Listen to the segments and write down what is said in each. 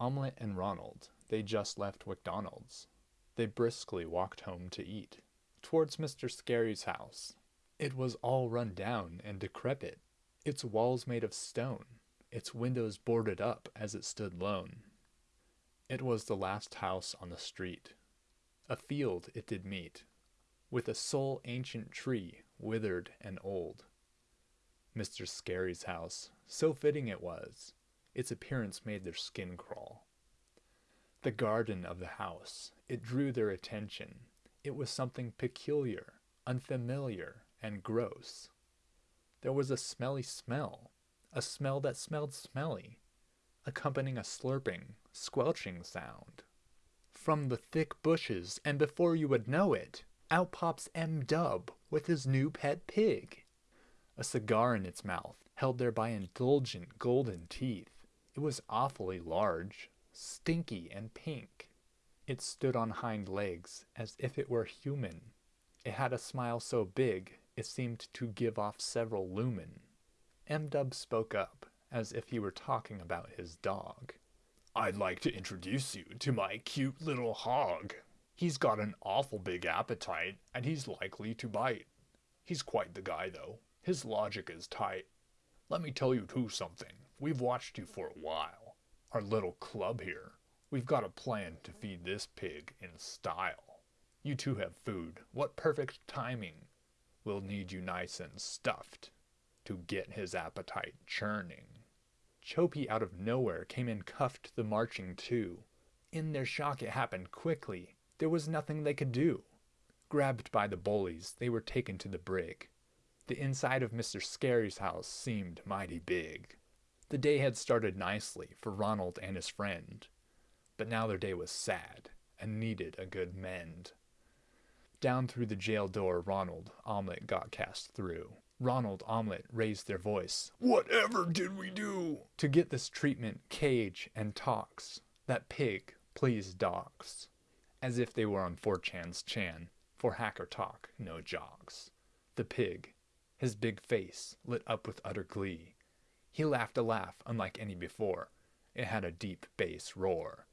Omelette and Ronald, they just left McDonald's. They briskly walked home to eat, towards Mr. Scary's house. It was all run down and decrepit, its walls made of stone, its windows boarded up as it stood lone. It was the last house on the street. A field it did meet, with a sole ancient tree, withered and old. Mr. Scary's house, so fitting it was, its appearance made their skin crawl. The garden of the house, it drew their attention. It was something peculiar, unfamiliar, and gross. There was a smelly smell, a smell that smelled smelly, accompanying a slurping, squelching sound. From the thick bushes, and before you would know it, out pops M. Dub with his new pet pig. A cigar in its mouth, held there by indulgent golden teeth. It was awfully large, stinky and pink. It stood on hind legs as if it were human. It had a smile so big it seemed to give off several lumen. M. Dub spoke up as if he were talking about his dog. I'd like to introduce you to my cute little hog. He's got an awful big appetite and he's likely to bite. He's quite the guy though. His logic is tight. Let me tell you too something. We've watched you for a while. Our little club here. We've got a plan to feed this pig in style. You two have food. What perfect timing. We'll need you nice and stuffed to get his appetite churning. Chopey out of nowhere came and cuffed the marching two. In their shock it happened quickly. There was nothing they could do. Grabbed by the bullies, they were taken to the brig. The inside of Mr. Scary's house seemed mighty big. The day had started nicely for Ronald and his friend, but now their day was sad and needed a good mend. Down through the jail door Ronald Omelette got cast through. Ronald Omelette raised their voice. Whatever did we do? To get this treatment, cage and talks. That pig, please docs. As if they were on 4chan's Chan. For hacker talk, no jogs. The pig, his big face lit up with utter glee. He laughed a laugh unlike any before. It had a deep bass roar.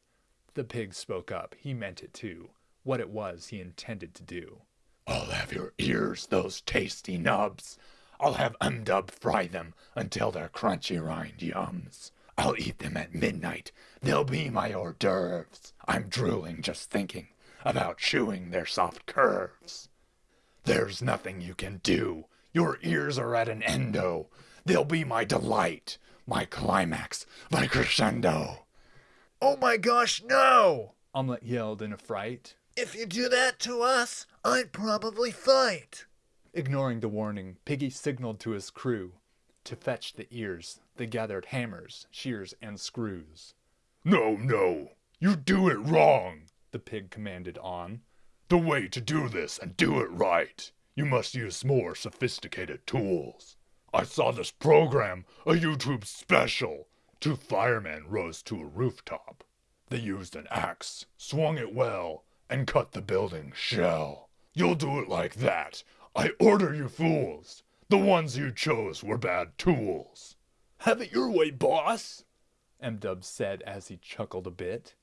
The pig spoke up. He meant it too. What it was he intended to do. I'll have your ears, those tasty nubs. I'll have M-Dub fry them until they're crunchy rind yums. I'll eat them at midnight. They'll be my hors d'oeuvres. I'm drooling just thinking about chewing their soft curves. There's nothing you can do. Your ears are at an endo. They'll be my delight, my climax, my crescendo. Oh my gosh, no! Omelette yelled in a fright. If you do that to us, I'd probably fight. Ignoring the warning, Piggy signaled to his crew. To fetch the ears, they gathered hammers, shears, and screws. No, no, you do it wrong, the pig commanded on. The way to do this and do it right, you must use more sophisticated tools. I saw this program, a YouTube special. Two firemen rose to a rooftop. They used an axe, swung it well, and cut the building shell. You'll do it like that, I order you fools! The ones you chose were bad tools. Have it your way, boss, M-Dub said as he chuckled a bit.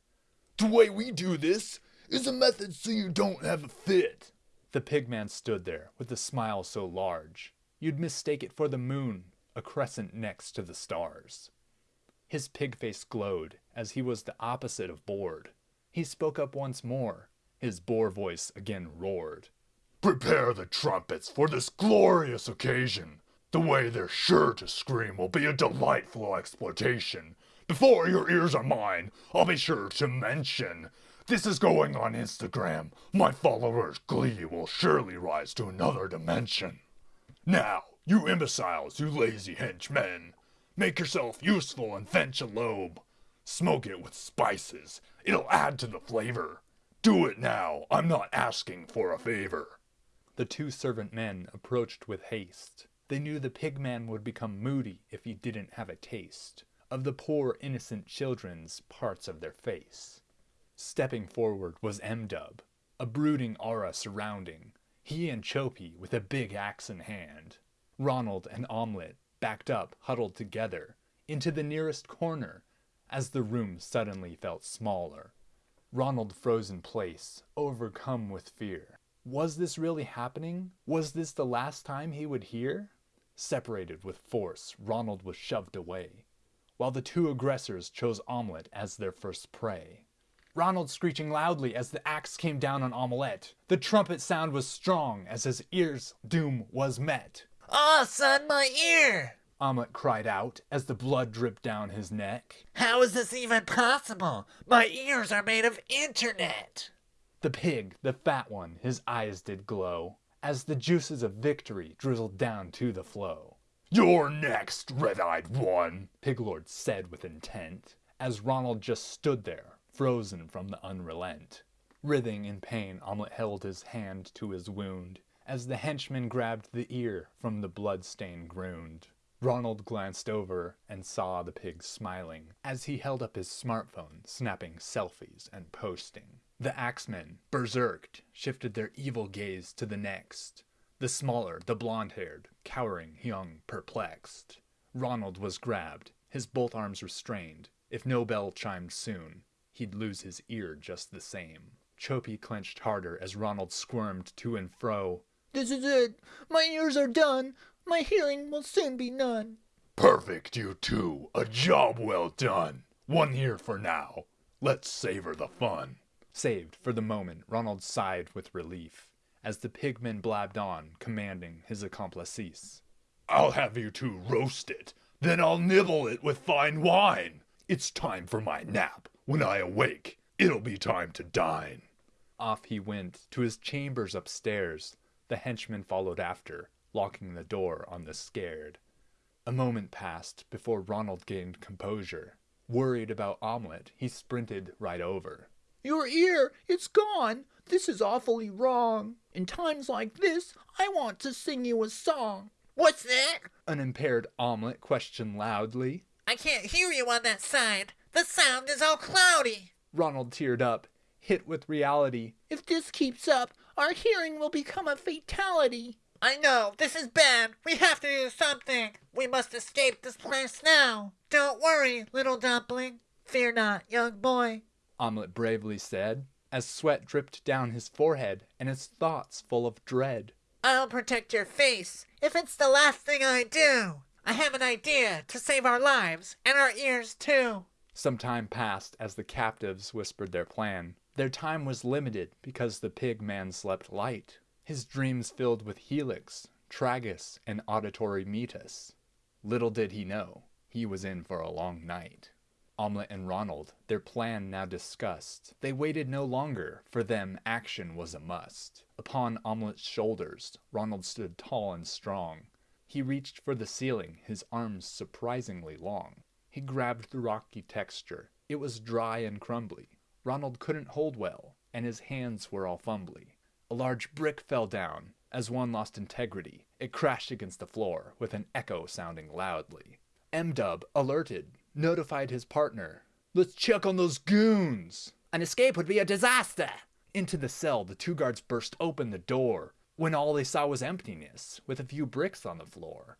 The way we do this is a method so you don't have a fit. The pigman stood there with a smile so large, you'd mistake it for the moon, a crescent next to the stars. His pig face glowed as he was the opposite of bored. He spoke up once more. His boar voice again roared. Prepare the trumpets for this glorious occasion. The way they're sure to scream will be a delightful exploitation. Before your ears are mine, I'll be sure to mention. This is going on Instagram. My followers' glee will surely rise to another dimension. Now, you imbeciles, you lazy henchmen, make yourself useful and fetch a lobe. Smoke it with spices. It'll add to the flavor. Do it now. I'm not asking for a favor. The two servant men approached with haste. They knew the pigman would become moody if he didn't have a taste of the poor innocent children's parts of their face. Stepping forward was M-Dub, a brooding aura surrounding, he and Chopey with a big axe in hand. Ronald and Omelette, backed up, huddled together, into the nearest corner, as the room suddenly felt smaller. Ronald froze in place, overcome with fear. Was this really happening? Was this the last time he would hear? Separated with force, Ronald was shoved away, while the two aggressors chose Omelette as their first prey. Ronald screeching loudly as the axe came down on Omelette. The trumpet sound was strong as his ear's doom was met. Ah, son, my ear! Omelette cried out as the blood dripped down his neck. How is this even possible? My ears are made of internet! The pig, the fat one, his eyes did glow as the juices of victory drizzled down to the flow. You're next, red-eyed one, Piglord said with intent, as Ronald just stood there, frozen from the unrelent. Writhing in pain, Omelette held his hand to his wound, as the henchman grabbed the ear from the blood-stained ground. Ronald glanced over and saw the pig smiling as he held up his smartphone, snapping selfies and posting. The axemen, berserked, shifted their evil gaze to the next. The smaller, the blond haired, cowering young, perplexed. Ronald was grabbed, his both arms restrained. If no bell chimed soon, he'd lose his ear just the same. Chopi clenched harder as Ronald squirmed to and fro. This is it. My ears are done. My hearing will soon be none. Perfect, you two. A job well done. One here for now. Let's savor the fun. Saved for the moment, Ronald sighed with relief as the pigman blabbed on, commanding his accomplices. I'll have you two roast it, then I'll nibble it with fine wine. It's time for my nap. When I awake, it'll be time to dine. Off he went to his chambers upstairs. The henchman followed after, locking the door on the scared. A moment passed before Ronald gained composure. Worried about Omelette, he sprinted right over. Your ear, it's gone. This is awfully wrong. In times like this, I want to sing you a song. What's that? Unimpaired Omelette questioned loudly. I can't hear you on that side. The sound is all cloudy. Ronald teared up, hit with reality. If this keeps up, our hearing will become a fatality. I know, this is bad. We have to do something. We must escape this place now. Don't worry, little dumpling. Fear not, young boy. Omelette bravely said, as sweat dripped down his forehead and his thoughts full of dread. I'll protect your face if it's the last thing I do. I have an idea to save our lives and our ears too. Some time passed as the captives whispered their plan. Their time was limited because the pig man slept light. His dreams filled with helix, tragus, and auditory meatus. Little did he know, he was in for a long night. Omelette and Ronald, their plan now discussed. They waited no longer, for them action was a must. Upon Omelette's shoulders, Ronald stood tall and strong. He reached for the ceiling, his arms surprisingly long. He grabbed the rocky texture. It was dry and crumbly. Ronald couldn't hold well, and his hands were all fumbly. A large brick fell down. As one lost integrity, it crashed against the floor, with an echo sounding loudly. M-Dub, alerted, notified his partner. Let's check on those goons! An escape would be a disaster! Into the cell, the two guards burst open the door, when all they saw was emptiness, with a few bricks on the floor.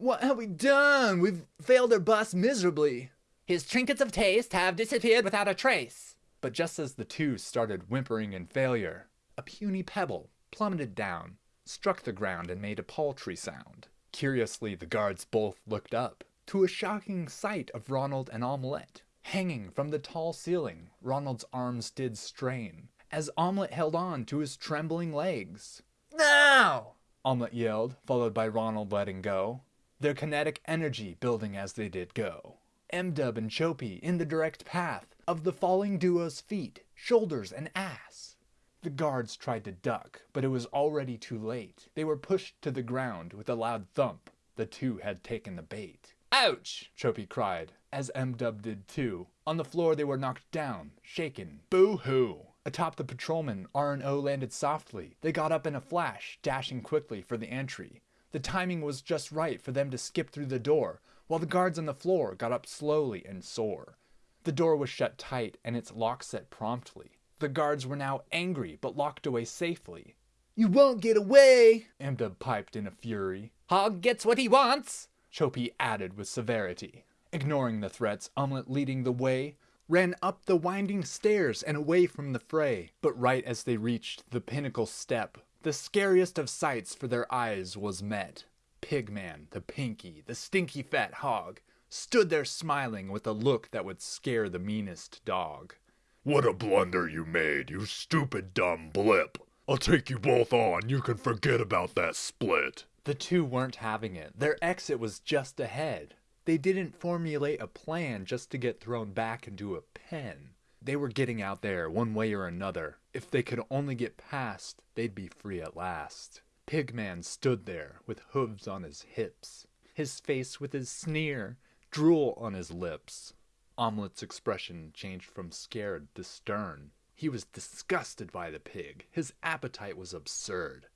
What have we done? We've failed our boss miserably. His trinkets of taste have disappeared without a trace. But just as the two started whimpering in failure, a puny pebble plummeted down, struck the ground, and made a paltry sound. Curiously, the guards both looked up to a shocking sight of Ronald and Omelette. Hanging from the tall ceiling, Ronald's arms did strain, as Omelette held on to his trembling legs. Now! Omelette yelled, followed by Ronald letting go, their kinetic energy building as they did go. M-Dub and Chopi in the direct path of the falling duo's feet, shoulders, and ass. The guards tried to duck, but it was already too late. They were pushed to the ground with a loud thump. The two had taken the bait. Ouch! Chopi cried, as M-Dub did too. On the floor they were knocked down, shaken. Boo-hoo! Atop the patrolman, R&O landed softly. They got up in a flash, dashing quickly for the entry. The timing was just right for them to skip through the door, while the guards on the floor got up slowly and sore. The door was shut tight and its lock set promptly. The guards were now angry, but locked away safely. You won't get away! M-Dub piped in a fury. Hog gets what he wants! Chopi added with severity. Ignoring the threats, Omelette leading the way, ran up the winding stairs and away from the fray. But right as they reached the pinnacle step, the scariest of sights for their eyes was met. Pigman, the pinky, the stinky fat hog, stood there smiling with a look that would scare the meanest dog. What a blunder you made, you stupid dumb blip. I'll take you both on, you can forget about that split. The two weren't having it. Their exit was just ahead. They didn't formulate a plan just to get thrown back into a pen. They were getting out there one way or another. If they could only get past, they'd be free at last. Pigman stood there with hooves on his hips, his face with his sneer, drool on his lips. Omelette's expression changed from scared to stern. He was disgusted by the pig. His appetite was absurd.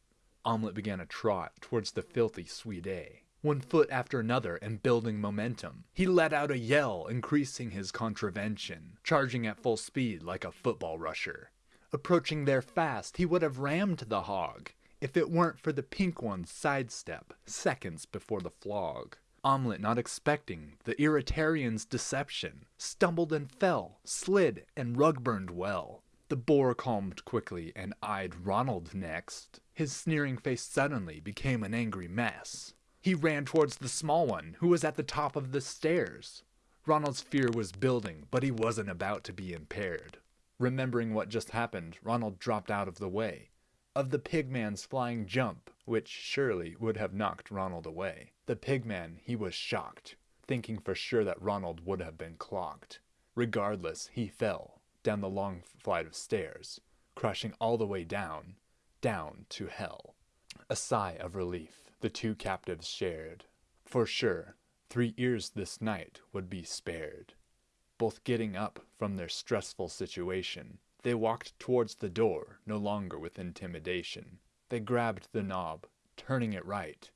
Omelette began a trot towards the filthy Swede, one foot after another and building momentum. He let out a yell, increasing his contravention, charging at full speed like a football rusher. Approaching there fast, he would have rammed the hog if it weren't for the pink one's sidestep, seconds before the flog. Omelette, not expecting the Irritarian's deception, stumbled and fell, slid, and rug burned well. The boar calmed quickly and eyed Ronald next. His sneering face suddenly became an angry mess. He ran towards the small one, who was at the top of the stairs. Ronald's fear was building, but he wasn't about to be impaired. Remembering what just happened, Ronald dropped out of the way of the pigman's flying jump, which surely would have knocked Ronald away. The pigman, he was shocked, thinking for sure that Ronald would have been clocked. Regardless, he fell down the long flight of stairs, crashing all the way down, down to hell. A sigh of relief the two captives shared. For sure, three ears this night would be spared. Both getting up from their stressful situation, they walked towards the door, no longer with intimidation. They grabbed the knob, turning it right,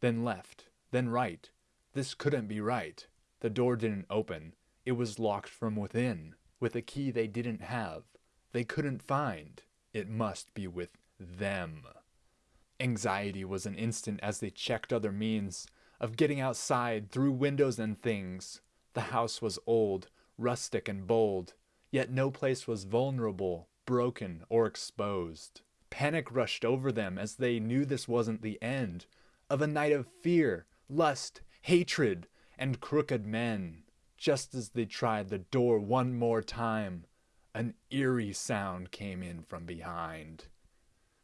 then left, then right. This couldn't be right. The door didn't open. It was locked from within, with a key they didn't have. They couldn't find. It must be with them. Anxiety was an instant as they checked other means of getting outside through windows and things. The house was old, rustic, and bold, yet no place was vulnerable, broken, or exposed. Panic rushed over them as they knew this wasn't the end of a night of fear, lust, hatred, and crooked men. Just as they tried the door one more time, an eerie sound came in from behind.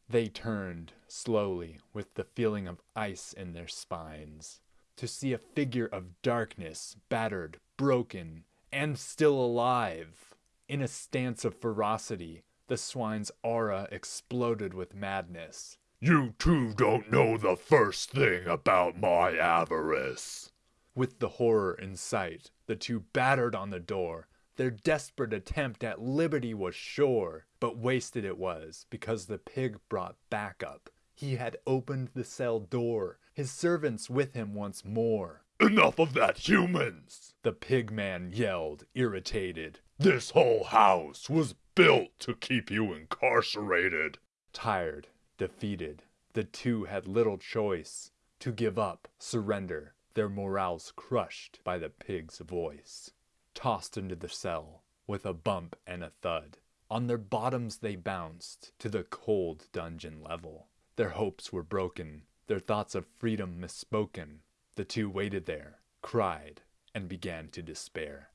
They turned, slowly, with the feeling of ice in their spines, to see a figure of darkness, battered, broken, and still alive. In a stance of ferocity, the swine's aura exploded with madness. You two don't know the first thing about my avarice. With the horror in sight, the two battered on the door. Their desperate attempt at liberty was sure, but wasted it was because the pig brought backup. He had opened the cell door, his servants with him once more. Enough of that, humans! The pig man yelled, irritated. This whole house was built to keep you incarcerated. Tired, defeated, the two had little choice to give up, surrender, their morals crushed by the pig's voice. Tossed into the cell with a bump and a thud. On their bottoms they bounced to the cold dungeon level. Their hopes were broken, their thoughts of freedom misspoken. The two waited there, cried, and began to despair.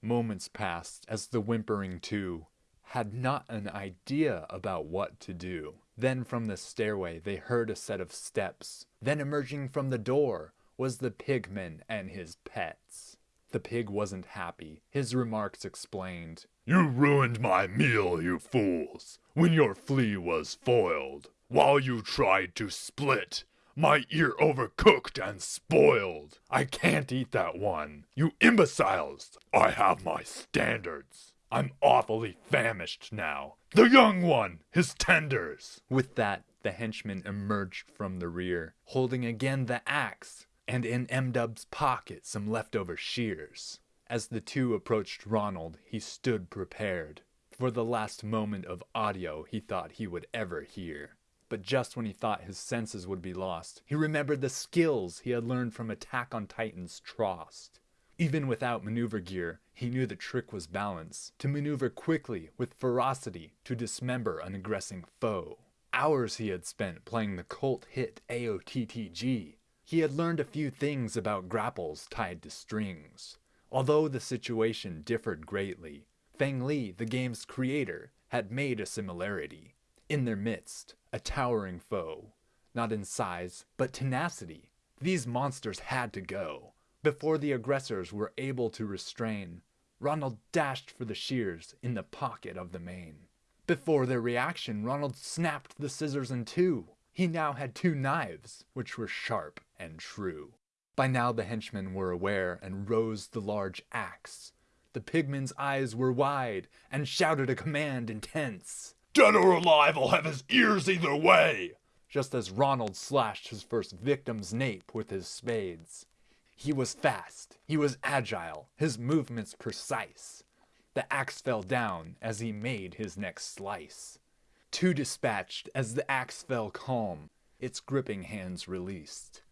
Moments passed as the whimpering two had not an idea about what to do. Then from the stairway they heard a set of steps. Then emerging from the door was the pigman and his pets. The pig wasn't happy. His remarks explained. You ruined my meal, you fools, when your flea was foiled. While you tried to split, my ear overcooked and spoiled. I can't eat that one. You imbeciles! I have my standards. I'm awfully famished now. The young one, his tenders. With that, the henchman emerged from the rear, holding again the axe, and in M Dub's pocket some leftover shears. As the two approached Ronald, he stood prepared for the last moment of audio he thought he would ever hear. But just when he thought his senses would be lost, he remembered the skills he had learned from Attack on Titan's Trost. Even without maneuver gear, he knew the trick was balance, to maneuver quickly with ferocity to dismember an aggressing foe. Hours he had spent playing the cult hit AOTTG. He had learned a few things about grapples tied to strings. Although the situation differed greatly, Feng Lee, the game's creator, had made a similarity. In their midst, a towering foe, not in size, but tenacity. These monsters had to go. Before the aggressors were able to restrain, Ronald dashed for the shears in the pocket of the mane. Before their reaction, Ronald snapped the scissors in two. He now had two knives, which were sharp and true. By now the henchmen were aware and rose the large axe. The pigman's eyes were wide and shouted a command intense. Dead or alive, I'll have his ears either way! Just as Ronald slashed his first victim's nape with his spades. He was fast, he was agile, his movements precise. The axe fell down as he made his next slice. Two dispatched as the axe fell calm, its gripping hands released.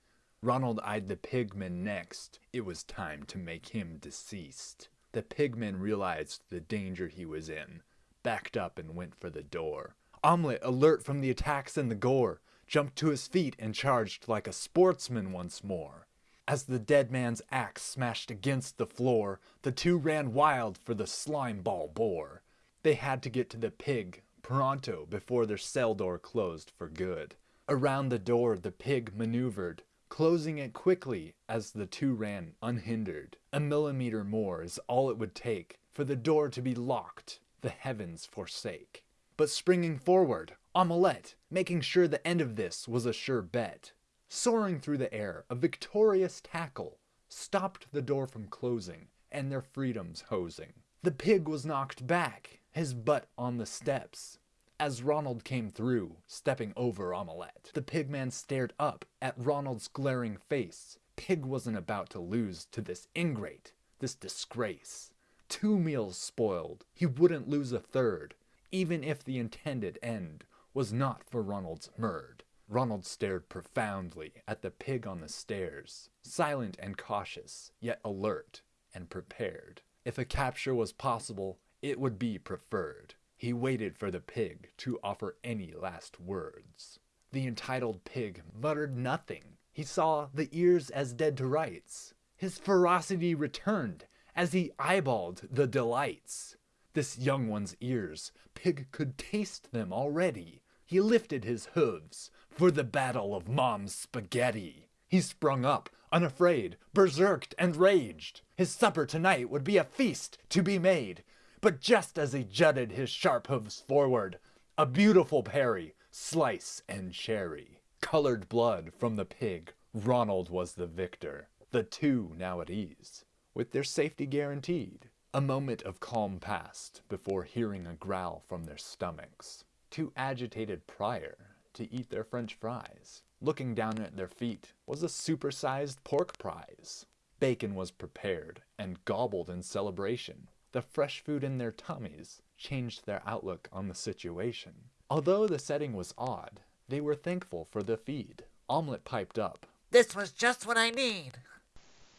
Ronald eyed the pigman next. It was time to make him deceased. The pigman realized the danger he was in, backed up and went for the door. Omelette, alert from the attacks and the gore, jumped to his feet and charged like a sportsman once more. As the dead man's axe smashed against the floor, the two ran wild for the slime ball boar. They had to get to the pig pronto before their cell door closed for good. Around the door the pig maneuvered, closing it quickly as the two ran unhindered. A millimeter more is all it would take for the door to be locked, the heavens forsake. But springing forward, Omelette, making sure the end of this was a sure bet. Soaring through the air, a victorious tackle stopped the door from closing and their freedoms hosing. The pig was knocked back, his butt on the steps, as Ronald came through, stepping over Omelette, the pigman stared up at Ronald's glaring face. Pig wasn't about to lose to this ingrate, this disgrace. Two meals spoiled, he wouldn't lose a third, even if the intended end was not for Ronald's murd. Ronald stared profoundly at the pig on the stairs, silent and cautious, yet alert and prepared. If a capture was possible, it would be preferred. He waited for the pig to offer any last words. The entitled pig muttered nothing. He saw the ears as dead to rights. His ferocity returned as he eyeballed the delights. This young one's ears, Pig could taste them already. He lifted his hooves for the battle of mom's spaghetti. He sprung up, unafraid, berserked and raged. His supper tonight would be a feast to be made. But just as he jutted his sharp hooves forward, a beautiful parry, slice and cherry. Colored blood from the pig, Ronald was the victor. The two now at ease, with their safety guaranteed. A moment of calm passed before hearing a growl from their stomachs. Too agitated prior to eat their french fries. Looking down at their feet was a supersized pork prize. Bacon was prepared and gobbled in celebration. The fresh food in their tummies changed their outlook on the situation. Although the setting was odd, they were thankful for the feed. Omelette piped up. This was just what I need.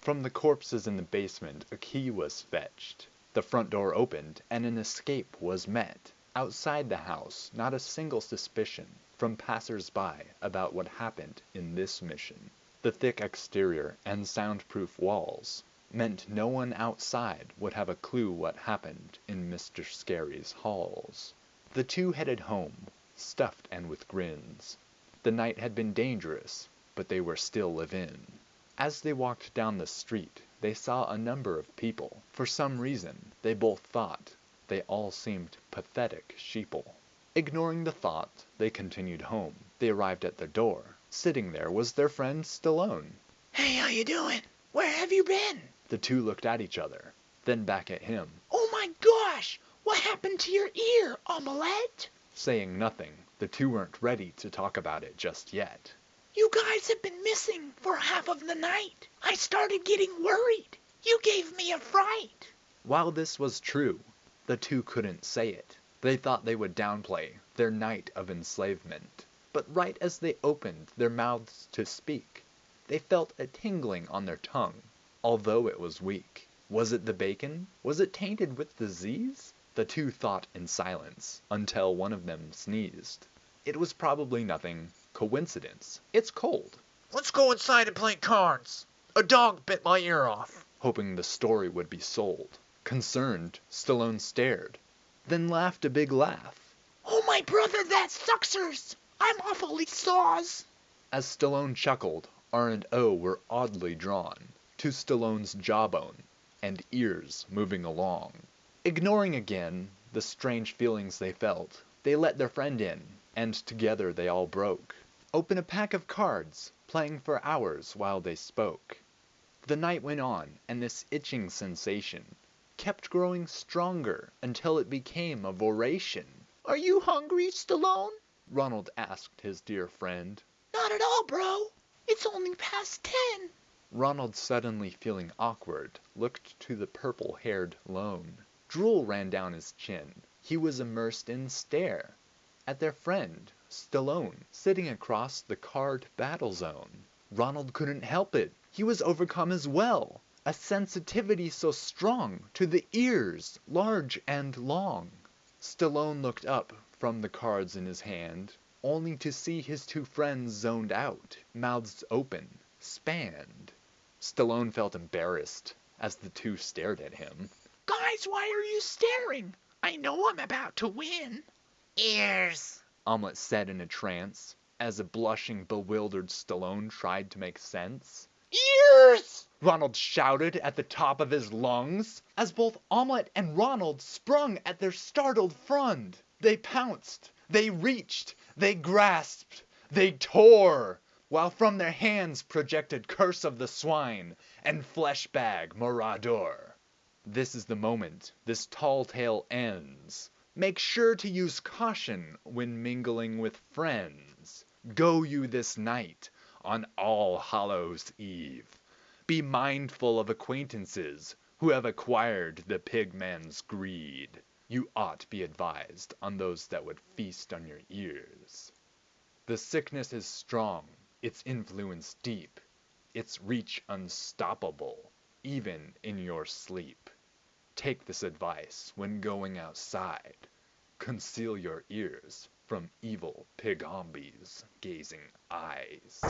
From the corpses in the basement, a key was fetched. The front door opened, and an escape was met. Outside the house, not a single suspicion from passers-by about what happened in this mission. The thick exterior and soundproof walls meant no one outside would have a clue what happened in Mr. Scary's halls. The two headed home, stuffed and with grins. The night had been dangerous, but they were still live-in. As they walked down the street, they saw a number of people. For some reason, they both thought they all seemed pathetic sheeple. Ignoring the thought, they continued home. They arrived at the door. Sitting there was their friend Stallone. Hey, how you doing? Where have you been? The two looked at each other, then back at him. Oh my gosh! What happened to your ear, Omelette? Saying nothing, the two weren't ready to talk about it just yet. You guys have been missing for half of the night. I started getting worried. You gave me a fright. While this was true, the two couldn't say it. They thought they would downplay their night of enslavement. But right as they opened their mouths to speak, they felt a tingling on their tongue although it was weak. Was it the bacon? Was it tainted with disease? The two thought in silence, until one of them sneezed. It was probably nothing. Coincidence. It's cold. Let's go inside and play cards. A dog bit my ear off. Hoping the story would be sold. Concerned, Stallone stared, then laughed a big laugh. Oh, my brother, that Suxers. I'm awfully saws. As Stallone chuckled, R and O were oddly drawn to Stallone's jawbone and ears moving along. Ignoring again the strange feelings they felt, they let their friend in, and together they all broke. Open a pack of cards, playing for hours while they spoke. The night went on, and this itching sensation kept growing stronger until it became a voration. Are you hungry, Stallone? Ronald asked his dear friend. Not at all, bro. It's only past ten. Ronald, suddenly feeling awkward, looked to the purple-haired lone. Drool ran down his chin. He was immersed in stare at their friend, Stallone, sitting across the card battle zone. Ronald couldn't help it. He was overcome as well. A sensitivity so strong to the ears, large and long. Stallone looked up from the cards in his hand, only to see his two friends zoned out, mouths open, spanned. Stallone felt embarrassed as the two stared at him. Guys, why are you staring? I know I'm about to win. Ears. Omelette said in a trance, as a blushing, bewildered Stallone tried to make sense. Ears! Ronald shouted at the top of his lungs, as both Omelette and Ronald sprung at their startled friend. They pounced, they reached, they grasped, they tore, while from their hands projected Curse of the Swine and Fleshbag Morador. This is the moment this tall tale ends. Make sure to use caution when mingling with friends. Go you this night on All Hallows Eve. Be mindful of acquaintances who have acquired the pigman's greed. You ought be advised on those that would feast on your ears. The sickness is strong, its influence deep, its reach unstoppable, even in your sleep. Take this advice when going outside. Conceal your ears from evil pigombies gazing eyes.